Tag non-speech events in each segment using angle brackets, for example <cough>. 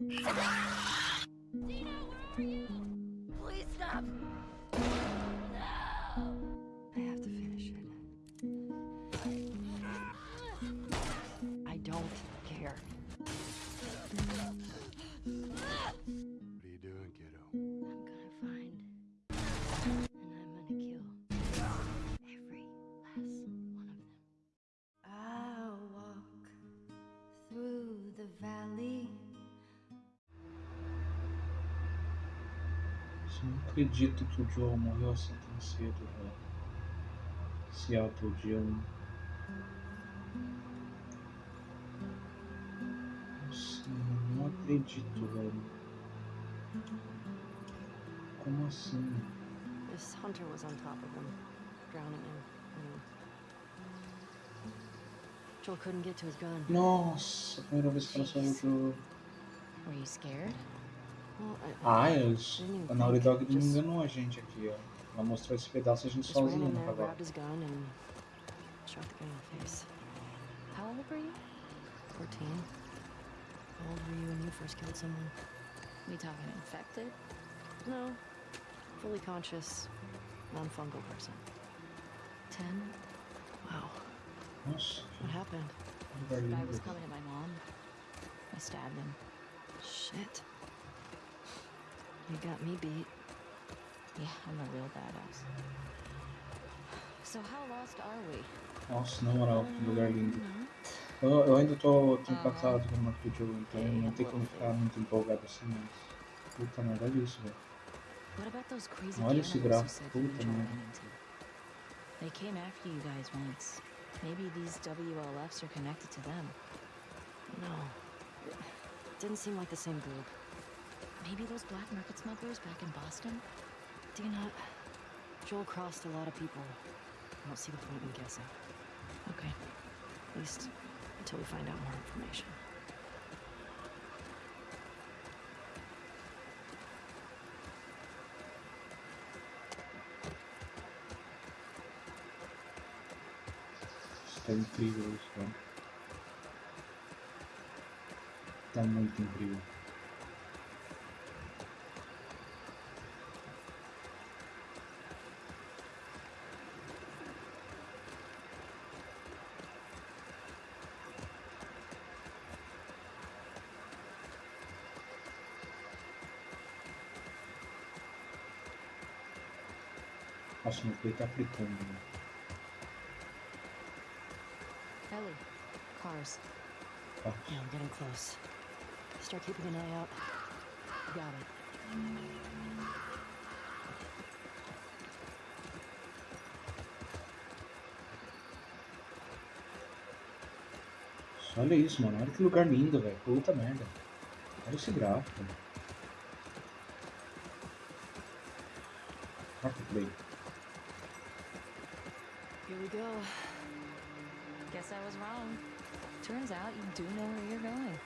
Dino, where are you? Acredito que o Joe morreu assim tão cedo, velho. Se autodiando. Nossa, eu não acredito, velho. Como assim? This hunter was on top of him, drowning him. Joel couldn't get to his gun. Nossa, primeira vez que ela saiu do. Were you scared? Well, I, Ah, eles... a Naughty Dog não enganou a gente aqui, ó. Ela mostrou esse pedaço a gente just ran sozinho in no there, cavalo. grabbed his gun, and shot the guy in the face. How old were you? 14. How old were you when you first killed someone? We talking infected? No. Fully conscious, non-fungal person. 10? Wow. Nossa, What happened? que The guy was coming at my mom. I stabbed him. Shit. You got me beat. Yeah, I'm a real badass. So how lost are we? Nossa, na moral, que lugar lindo. Eu, eu ainda tô, tô uh-huh. empatado com o Marco Joe, então não tem como ficar muito empolgado assim, mas. Puta merda, olha isso, velho. What about those crazy Olha esse gráfico, puta merda. They came after you guys once. Maybe these WLFs are connected to them. No. It didn't seem like the same group. Maybe those black market smugglers back in Boston? Dina, Joel crossed a lot of people. I don't see the point in guessing. Okay. At least until we find out more information. Está incrível isso, cara. Tá muito incrível. Tá fritando. né? Ellie, cars. Tá. Yeah, we're getting close. Start keeping an eye out. Got it. Olha isso, mano. Olha que lugar lindo, velho. Puta merda. Olha esse gráfico. Marca play. Here we go. Guess I was wrong. Turns out you do know where you're going.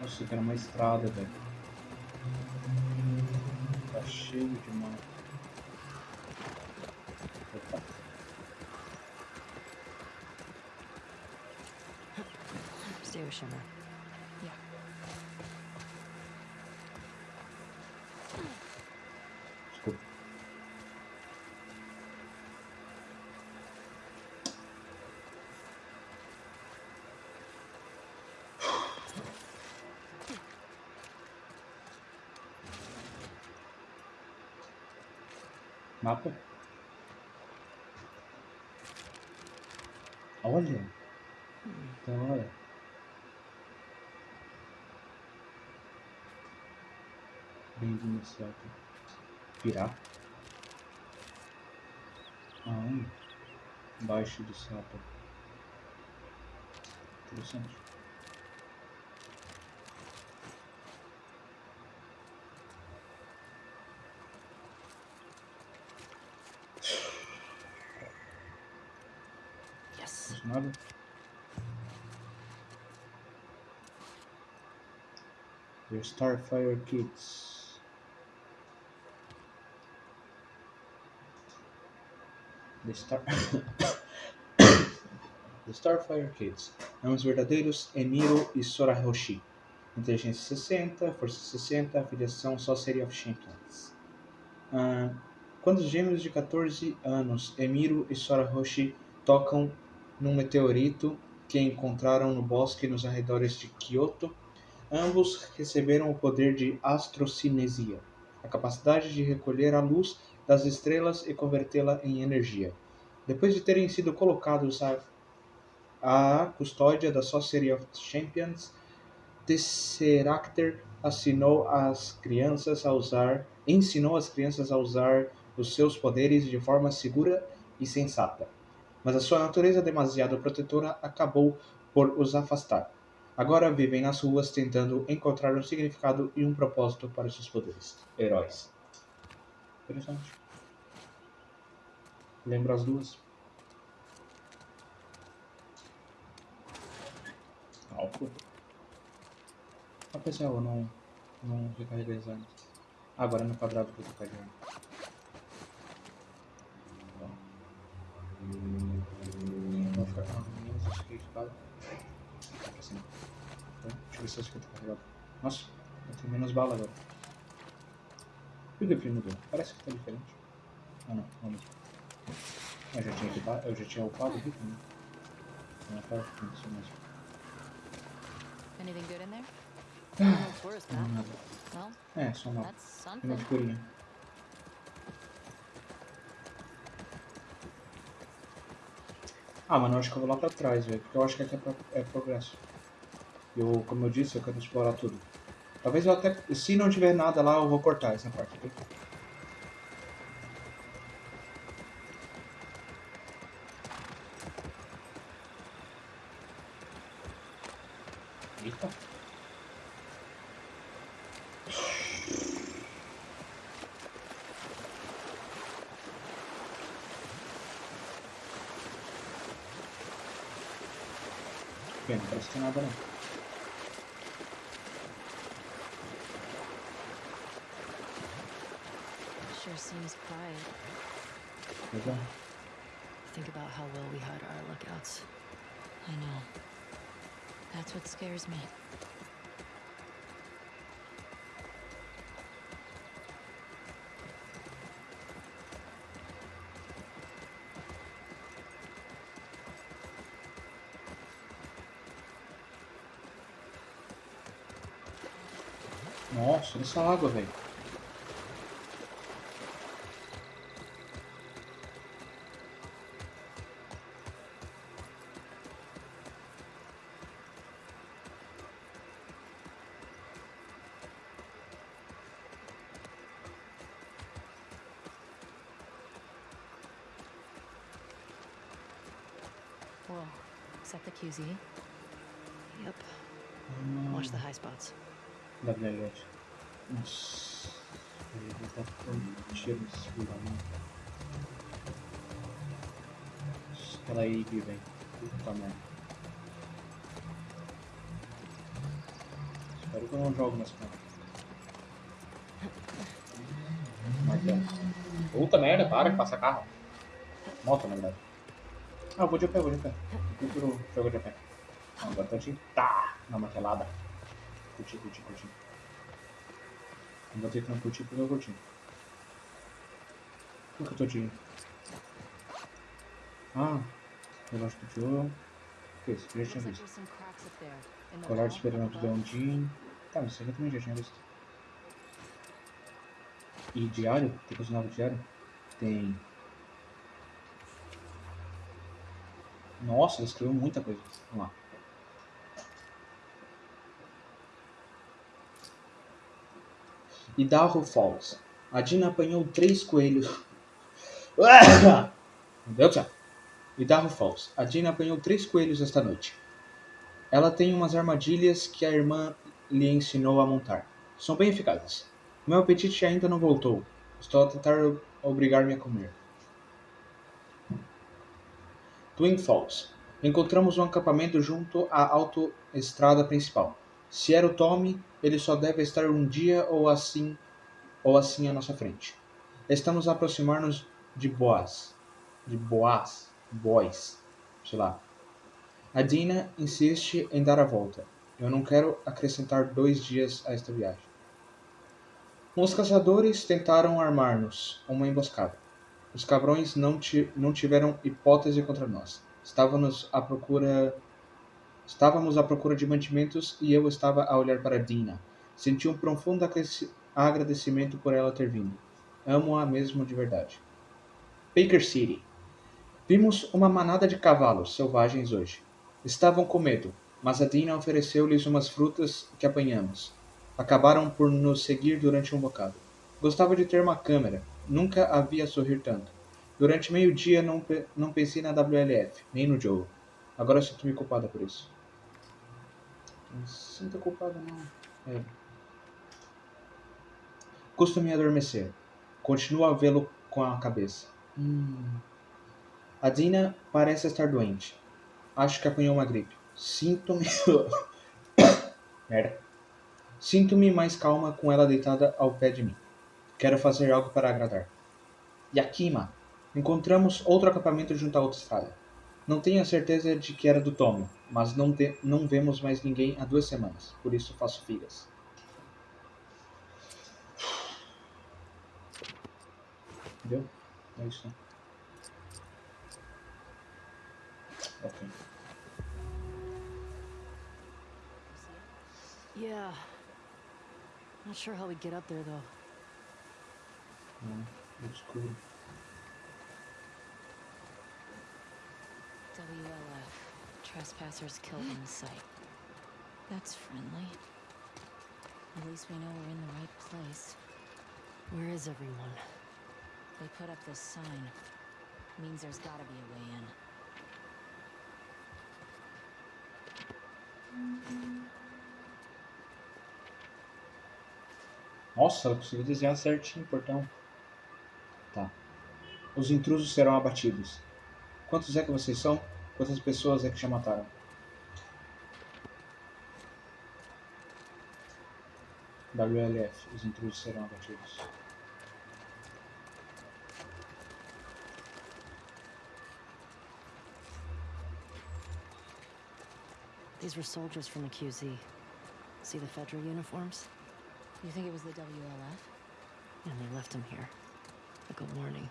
Nossa, que era uma estrada, velho. Cheio de mato. Opa. Stay with Shimmer. Yeah. Desculpa. Mapa? Olha! Da hora. Bem-vindo, Celta. Virar? Ah, embaixo do sapo. Interessante. Yes. Mais nada? The Starfire Kids. The Star... <coughs> The Starfire Kids. São os verdadeiros Emiro e Sora Roshi. Inteligência 60, Força 60, afiliação Sorcery of Champions. Ah, quando os gêmeos de 14 anos, Emiro e Sora Roshi, tocam num meteorito que encontraram no bosque nos arredores de Kyoto, ambos receberam o poder de astrocinesia, a capacidade de recolher a luz das estrelas e convertê-la em energia. Depois de terem sido colocados à, à custódia da Sorcery of Champions, Tesseracter assinou as crianças a usar, ensinou as crianças a usar os seus poderes de forma segura e sensata. Mas a sua natureza demasiado protetora acabou por os afastar. Agora vivem nas ruas tentando encontrar um significado e um propósito para os seus poderes. Heróis. Interessante. Lembra as duas? Álcool. Ah, pessoal, eu não, não recarreguei armas. Ah, agora é no quadrado que eu tô carregando. Vou ficar com menos acho que equipado. Ver se acho que carregado. Nossa, eu tenho menos bala agora. E o refri mudou? Parece que tá diferente. Ah não, não mesmo. Eu já tinha equipado, eu já tinha upado o refri. né? Não tá isso mesmo. Anything good in there? Não, map. nada. Well, É, só uma, uma figurinha. Ah, mano, eu acho que eu vou lá pra trás, velho. Porque eu acho que aqui é, pro- é progresso. Eu, como eu disse, eu quero explorar tudo. Talvez eu até. Se não tiver nada lá, eu vou cortar essa parte aqui. Eita. Bem, não parece ter nada não. Legal. Think about how well we hide our lookouts. I know. That's what scares me. Nossa, olha essa água, velho. Is that the QZ? Yep. Watch the high spots. Da. Nossa. Ele com. Aquela aí, velho. Puta merda. Espero que eu não jogo nessa cara. Martelo. Puta merda, para que passa carro. Moto, na verdade. Ah, eu vou de pé, vou de pé. Prefiro jogo de pé. Tô de tá na martelada. Curti, curti, curti. Não vou ter que não curtir porque eu curti. Por que eu tô de. Ah, relógio do Joe. Que é isso? Já tinha visto. Colar de experimento above. Ondine. Tá, mas isso aqui eu também já tinha visto. E diário? Tem coisa nova diário? Tem. Nossa, ele escreveu muita coisa. Vamos lá. Idaho Falls. A Dina apanhou três coelhos. <laughs> Meu Deus do. Idaho Falls. A Dina apanhou três coelhos esta noite. Ela tem umas armadilhas que a irmã lhe ensinou a montar. São bem eficazes. Meu apetite ainda não voltou. Estou a tentar obrigar-me a comer. Twin Falls. Encontramos um acampamento junto à autoestrada principal. Se era o Tommy, ele só deve estar um dia ou assim ou assim à nossa frente. Estamos a aproximar-nos de Boaz. De Boaz. Boys. Sei lá. A Dina insiste em dar a volta. Eu não quero acrescentar dois dias a esta viagem. Os caçadores tentaram armar-nos uma emboscada. Os cabrões não, ti não tiveram hipótese contra nós. Estávamos à procura Estávamos à procura de mantimentos e eu estava a olhar para Dina. Senti um profundo agradecimento por ela ter vindo. Amo-a mesmo de verdade. Baker City. Vimos uma manada de cavalos selvagens hoje. Estavam com medo, mas a Dina ofereceu-lhes umas frutas que apanhamos. Acabaram por nos seguir durante um bocado. Gostava de ter uma câmera. Nunca havia sorrir tanto. Durante meio dia não, não pensei na WLF, nem no Joe. Agora sinto-me culpada por isso. Não sinto culpada, não. É. Costume adormecer. Continuo a vê-lo com a cabeça. Hum. A Dina parece estar doente. Acho que apanhou uma gripe. Sinto-me. <coughs> Merda. Sinto-me mais calma com ela deitada ao pé de mim. Quero fazer algo para agradar. Yakima! Encontramos outro acampamento junto à outra estrada. Não tenho a certeza de que era do Tommy, mas não, te, não vemos mais ninguém há duas semanas, por isso faço figas. Entendeu? É isso, né? Yeah. Not sure how we'd get up there, though. Mm, hum, é escuro. WLF. Trespassers killed on sight. That's friendly. At least we know we're in the right place. Where is everyone? They put up this sign. Means there's gotta be a way in. Nossa, ela conseguiu desenhar certinho o portão. Os intrusos serão abatidos. Quantos é que vocês são? Quantas pessoas é que já mataram? WLF, os intrusos serão abatidos. These were soldiers from the QZ. See the Fedra uniforms? You think it was the WLF? And they left them here. Like a warning.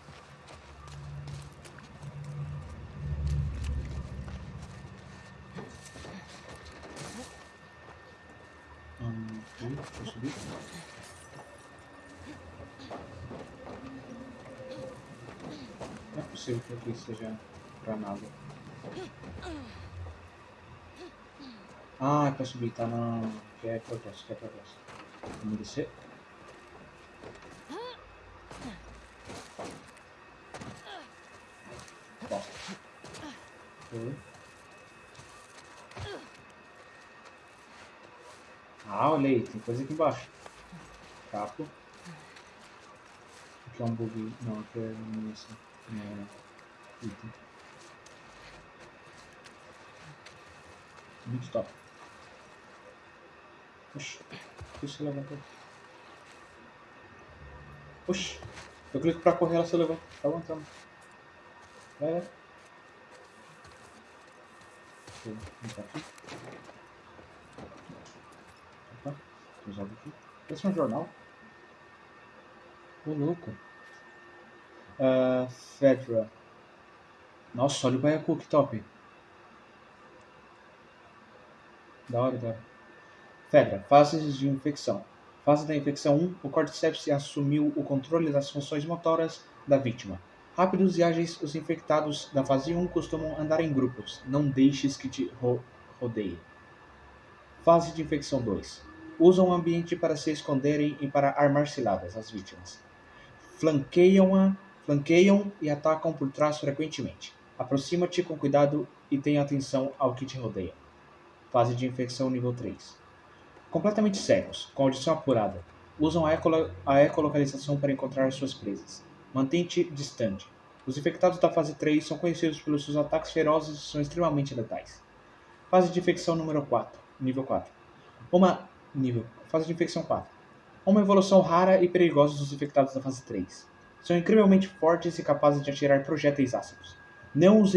possível que aqui seja pra nada. Ah, é pra subir, tá não. Que é progresso, que é progresso. Vamos descer. Bom. Foi. Ah, olha aí, tem coisa aqui embaixo. Capo. Aqui é um bug. Não, aqui é munição. Não, Item. Muito top. Oxi, deixa você levantar. Oxi, eu clico pra correr, ela se levanta. Tá aguentando. Vai, vai. Deixa eu entrar aqui. Opa, usado aqui. Esse é um jornal. Ô, louco. Uh, Fedra. Nossa, olha o Baiacu, que top. Da hora, da hora. Fedra, fases de infecção. Fase da infecção 1, o Cordyceps assumiu o controle das funções motoras da vítima. Rápidos e ágeis, os infectados da fase 1 costumam andar em grupos. Não deixes que te ro rodeie. Fase de infecção 2. Usam o ambiente para se esconderem e para armar ciladas às vítimas. Flanqueiam-a, flanqueiam e atacam por trás frequentemente. Aproxima-te com cuidado e tenha atenção ao que te rodeia. Fase de infecção nível 3. Completamente cegos, com audição apurada. Usam a, ecolo a ecolocalização para encontrar suas presas. Mantente distante. Os infectados da fase 3 são conhecidos pelos seus ataques ferozes e são extremamente letais. Fase de infecção número 4, nível 4. Uma nível, fase de infecção 4. Uma evolução rara e perigosa dos infectados da fase 3. São incrivelmente fortes e capazes de atirar projéteis ácidos. Não os,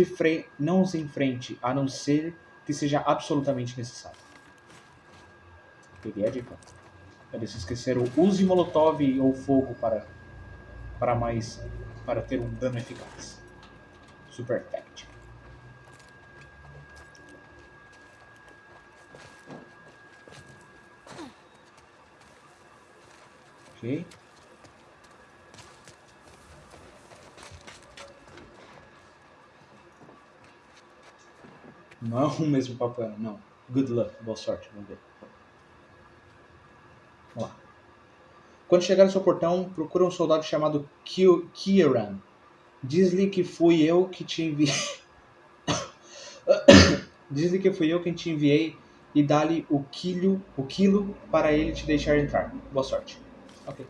não os enfrente a não ser que seja absolutamente necessário. Peguei a dica. Eles esqueceram use molotov ou fogo para para mais para ter um dano eficaz. Super táctico. Ok. Não é o mesmo papel, não. Good luck, boa sorte, vamos ver. Vamos lá. Quando chegar no seu portão, procura um soldado chamado Ki- Kieran. Diz-lhe que fui eu que te enviei. <coughs> Diz-lhe que fui eu quem te enviei e dá-lhe o quilo, o quilo para ele te deixar entrar. Boa sorte. Ok.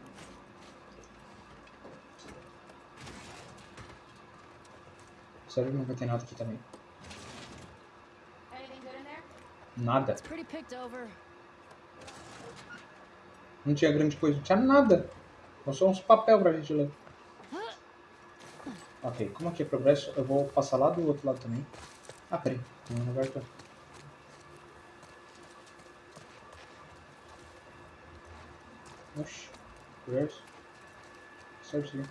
Sério, não vai ter nada aqui também. Anything good in there? Nada. Não tinha grande coisa, não tinha nada. Só uns papel pra gente ler. Ok, como aqui é progresso, eu vou passar lá do outro lado também. Ah, peraí. Tem um lugar eu- Oxi. Progresso. Aqui.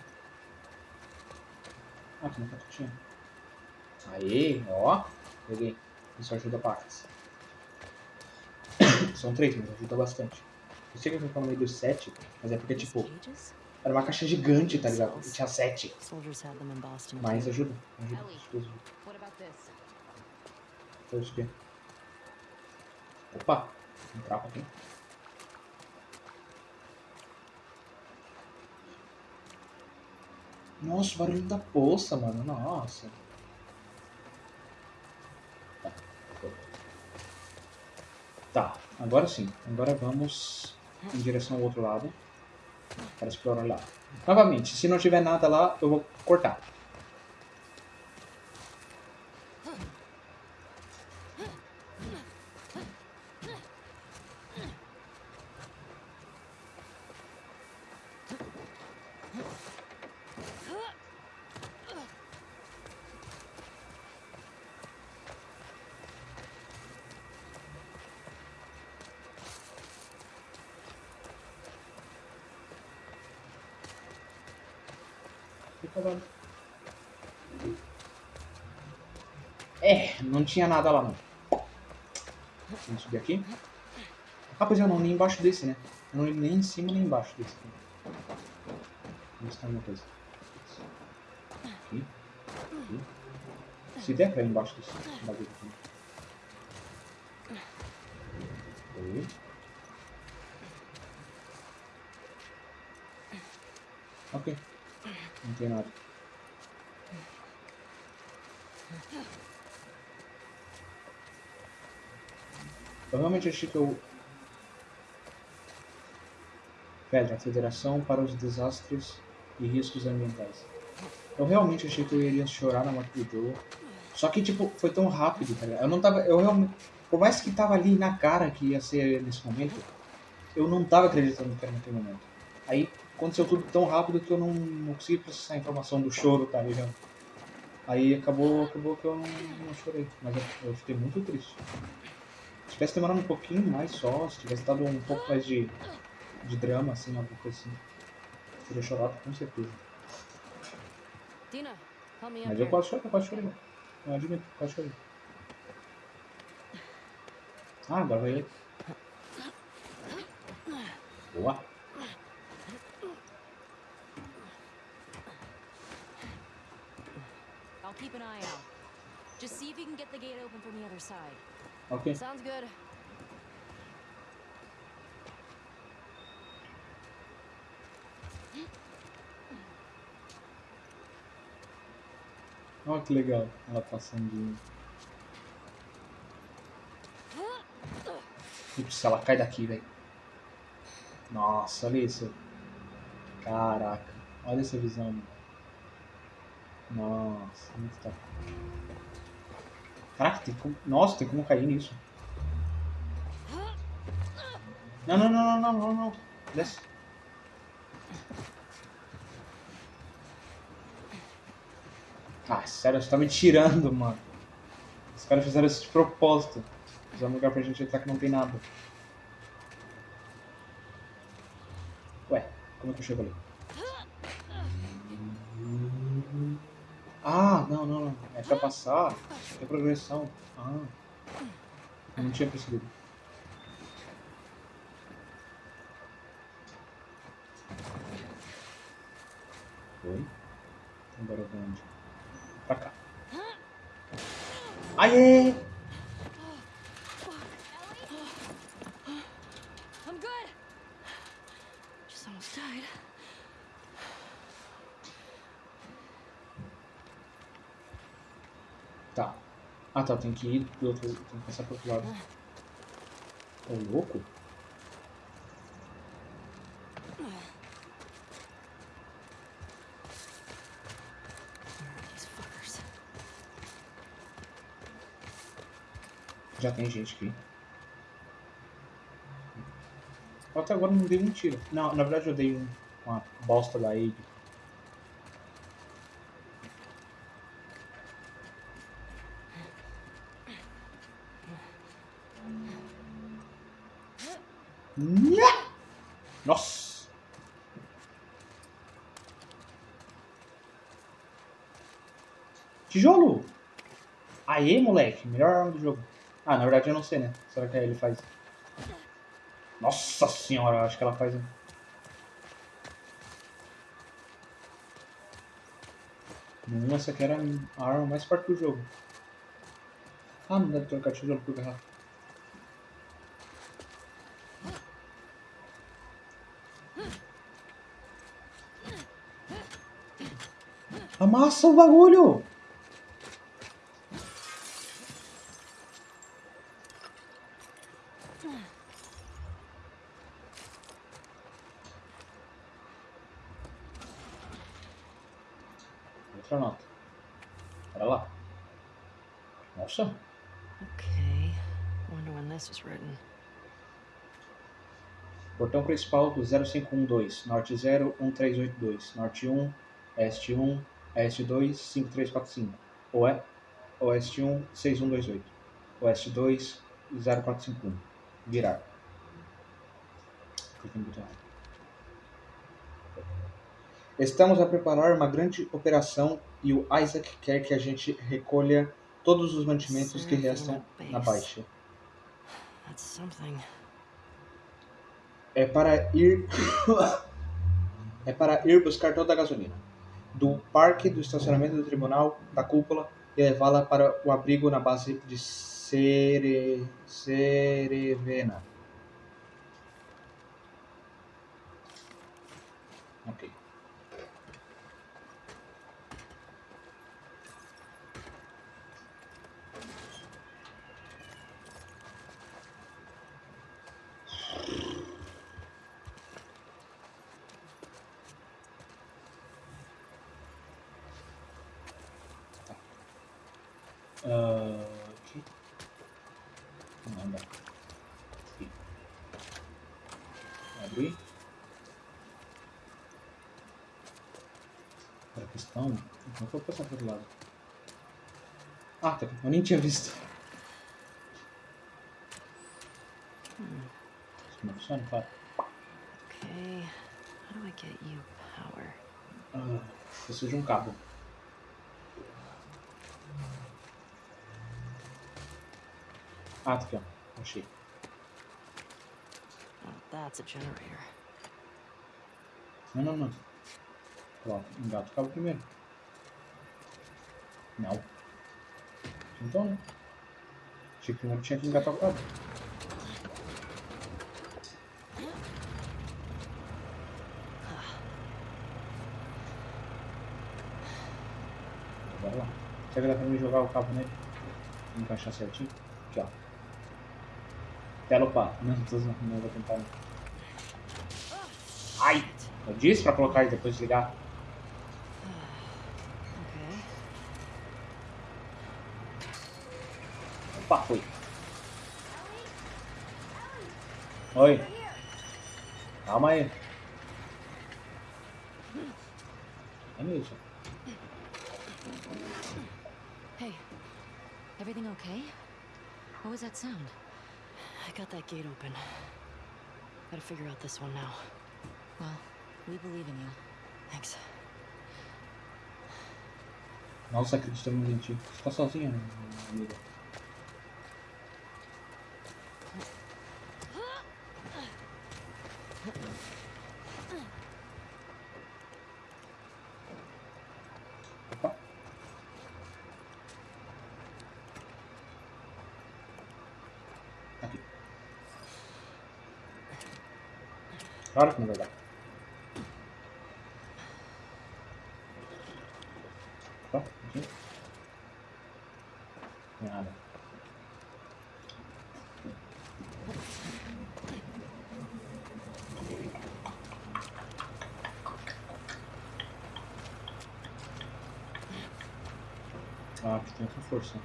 Ah, tem uma cartuchinha. Aê, ó. Peguei. Isso ajuda São três, mas ajuda bastante. Eu sei que eu tô falando meio dos sete, mas é porque, tipo, era uma caixa gigante, tá ligado? E tinha sete. Mas ajuda. Ajuda. Ellie. Ajuda, aqui. Opa! Um trapo aqui. Nossa, o barulho da poça, mano. Nossa. Tá. Agora sim. Agora vamos em direção ao outro lado. Para explorar lá. Novamente, se não tiver nada lá, eu vou cortar. Fica lá. É, não tinha nada lá não. Vamos subir aqui. Ah, pois eu não, nem embaixo desse, né? Eu não ia nem em cima nem embaixo desse. Vamos ver alguma coisa. Aqui. Aqui. Se der pra ir embaixo desse bagulho aqui. Aí. Ok. Não tem nada. Eu realmente achei que eu. Pedra, Federação para os Desastres e Riscos Ambientais. Eu realmente achei que eu iria chorar na morte do Joe. Só que, tipo, foi tão rápido, tá ligado? Eu não tava. Eu realmente. Por mais que tava ali na cara que ia ser nesse momento, eu não tava acreditando que era naquele momento. Aí aconteceu tudo tão rápido que eu não, não consegui processar a informação do choro, tá ligado? Aí acabou, acabou que eu não, não chorei. Mas eu, eu fiquei muito triste. Se tivesse demorado um pouquinho mais só, se tivesse dado um pouco mais de, de drama, assim, alguma coisa assim, teria chorado com certeza. Dina, Mas eu quase chorei, eu quase chorei. Eu admito, quase chorei. Ah, agora vai ele. Boa. I'll keep an eye out. Just see if you can get the gate open from the other side. Ok. Sounds good. Olha que legal ela passando de. Putz, ela cai daqui, velho. Nossa, olha isso. Caraca. Olha essa visão, mano. Nossa, muito top. Caraca, tem como... Nossa, tem como cair nisso. Não, não, não, não, não, não. Desce. Ah, sério, você tá me tirando, mano. Os caras fizeram isso de propósito. Fizeram um lugar pra gente entrar que não tem nada. Ué, como é que eu chego ali? Ah, não, não, não. É pra passar. É progressão. Ah. Eu não tinha percebido. Foi. Agora eu vou onde? Pra cá. Aê! I'm good. Just almost died. Tá. Ah tá, tem que ir do outro. Tem que passar pro outro lado. Ô louco? Já tem gente aqui. Até agora não dei um tiro. Não, na verdade eu dei um, uma bosta da Abe. Nha! Nossa! Tijolo! Aê, moleque! Melhor arma do jogo. Ah, na verdade eu não sei, né? Será que ele faz? Nossa senhora, acho que ela faz. essa aqui era a arma mais forte do jogo. Ah, não deve trocar tijolo por garrafa. Amassa o bagulho! Outra nota. Bora lá. Nossa. Okay. Wonder when this was written. Portão principal do 0512, norte 01382, norte 1, oeste 1, oeste 2, 5345, oe, oeste 1, 6128, oeste 2, 0451. Virar. Estamos a preparar uma grande operação e o Isaac quer que a gente recolha todos os mantimentos que restam na baixa. That's something. É para ir <coughs> é para ir buscar toda a gasolina do parque do estacionamento do tribunal da cúpula e levá-la para o abrigo na base de Cere... Cerevena. Ok. Ah, aqui. Dá. Aqui. Abrir. Agora a questão. Não vou passar para outro lado. Ah, tá. Eu nem tinha visto. Isso não funciona, claro. Okay. How do I get you power? Ah, preciso de um cabo. Ah, tá aqui, ó. Achei. Oh, that's a generator. Não, não, não. Ó, engata o cabo primeiro. Não. Então, né? Achei que primeiro tinha que engatar o cabo. Bora lá. Será que dá pra mim jogar o cabo nele? Encaixar certinho? Upar. Não, zoando, não vou tentar não. Ai! Eu disse pra colocar e depois desligar. Opa, foi. Oi. Calma aí. É mesmo. Hey, everything okay? What was that sound? I got that gate open. Gotta figure out this one now. Well, we believe in you. Thanks. Nossa, acreditamos em ti. Você tá sozinha, né, amiga? Claro que não vai dar. Opa, aqui. Nada. Ah, aqui tem outra força.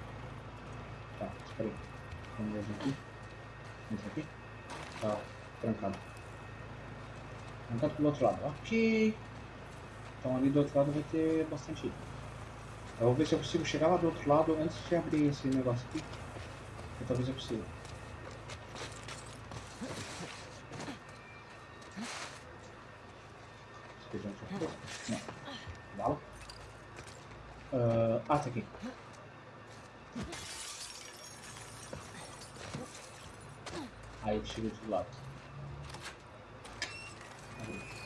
Tá, espera aí. Vamos ver aqui. Entra aqui. Tá, trancado. Trancado pelo Ok. Então ali do outro lado vai ter bastante item. Eu vou ver se eu consigo chegar lá do outro lado antes de abrir esse negócio aqui. E talvez eu consiga. Feijão de arroz? Não. Bala? Ah, ah, tá aqui. Aí ele chega do lado. Aí.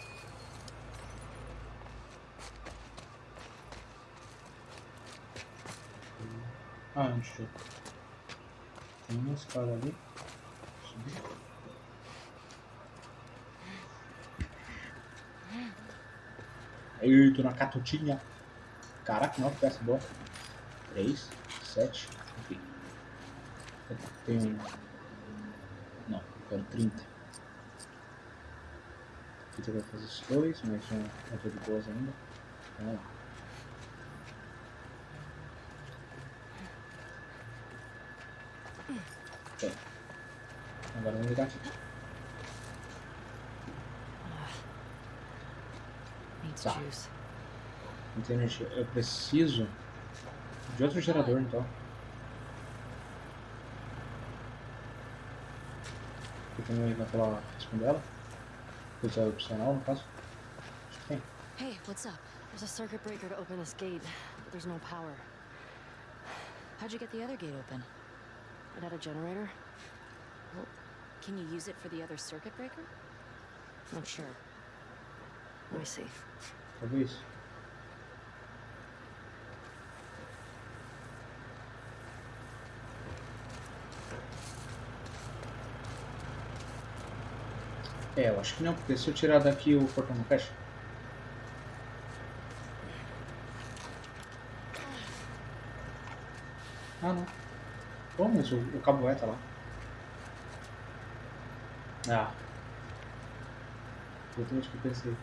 Ah, deixa eu... Tem uma escada ali. Subir. Eita, na catutinha. Caraca, não, peça boa. 3, 7, enfim. Eu tenho. Não, eu quero 30. Aqui eu vou fazer esses dois, mas um não tô de boas ainda. Vamos lá. Ok. Agora vamos ligar aqui. Needs Tá. Não tem energia. Eu preciso de outro gerador então. Aqui tem aí naquela questão dela. Coisa é opcional no caso. Acho que tem. Hey, what's up? There's a circuit breaker to open this gate, but there's no power. How'd you get the other gate open? It had a generator? Can you use it for the other circuit breaker? Not sure. Let me see. Talvez. É, eu acho que não, porque se eu tirar daqui o portão não fecha. Ah, não. Pô, mas o, o cabo é tá lá. Ah. Exatamente o que eu pensei.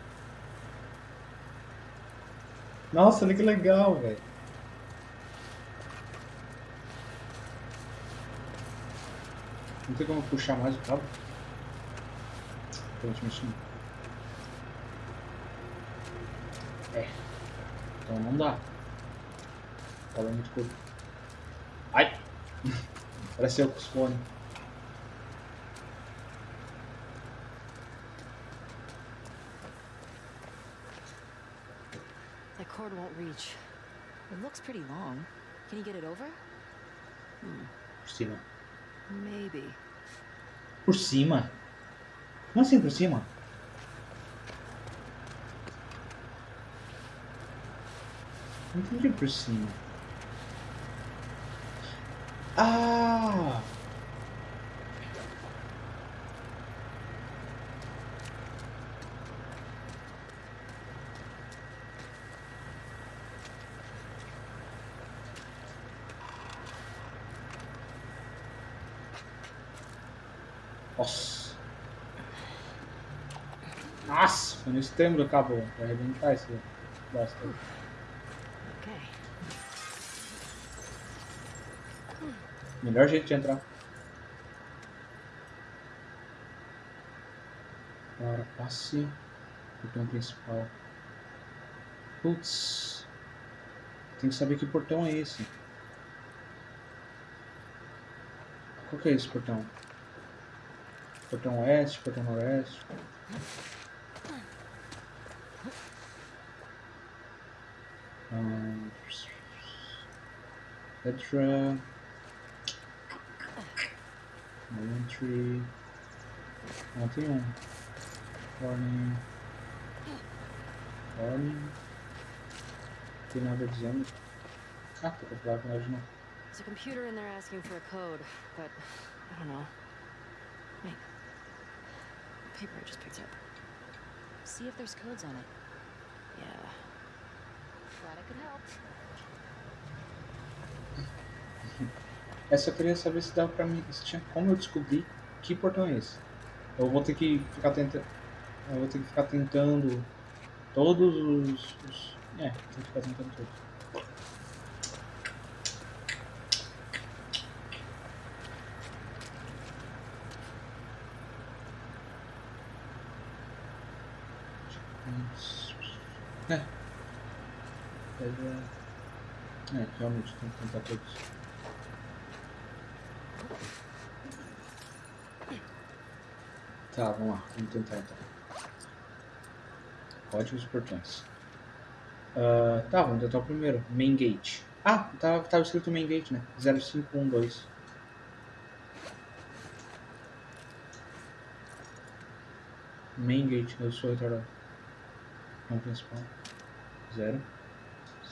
Nossa, olha que legal, velho. Não tem como puxar mais o cabo? Aparentemente não. É. Então não dá. O cabo é muito curto. Ai! <laughs> Pareceu com os fones. Cord won't reach. It looks pretty long. Can you get it over? Por cima. Maybe. Por cima? Como assim por cima? Não entendi por cima. Ah! No extremo do cabo. Vai arrebentar esse bosta. Okay. Melhor jeito de entrar. Agora passe. Portão principal. Putz. Tem que saber que portão é esse. Qual que é esse portão? Portão oeste, portão noroeste. Um, Petra. Tem um. Warning. Warning. Tem nada dizendo. Ah, pra falar que não. There's a computer in there asking for a code, but I don't know. Wait. Paper I just picked up. See if there's codes on it. Yeah. Essa eu queria saber se dava pra mim. Se tinha como eu descobrir que portão é esse. Eu vou ter que ficar tentando. Eu vou ter que ficar tentando todos os. os é, que ficar tentando todos. É. Pega. É, realmente tem que tentar todos. Tá, vamos lá, vamos tentar então. Códigos portões. Ah, tá, vamos tentar o primeiro. Main Gate. Ah, tava, tava escrito Main Gate, né? 0512. Main Gate, eu sou retardado. Não principal. 0,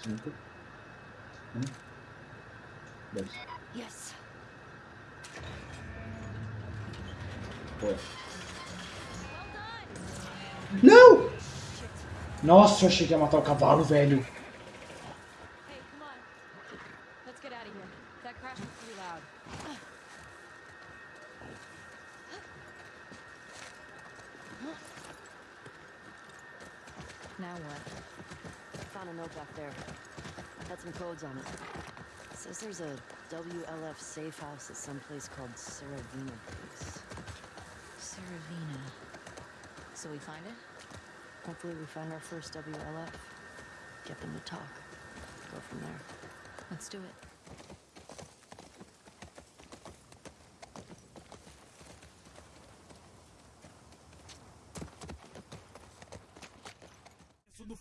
5, 1, 2. Yes. Boa. Não! Nossa, eu achei que ia matar o cavalo, velho. Now what? Found a note back there. Had some codes on it. Says there's a WLF safe house at some place called Saravina Place. Saravina. So we find it? Hopefully we find our first WLF. Get them to talk. Go from there. Let's do it.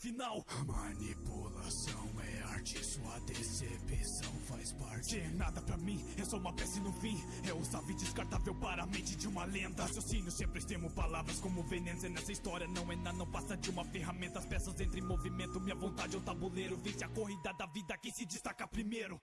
Final. Manipulação é arte, sua decepção faz parte. Nada pra mim, é só uma peça no fim. É usável e descartável para a mente de uma lenda. Raciocínio sempre extremo, palavras como venenos. E nessa história não é nada, não passa de uma ferramenta. As peças entram em movimento, minha vontade é o tabuleiro. Vence a corrida da vida, quem se destaca primeiro.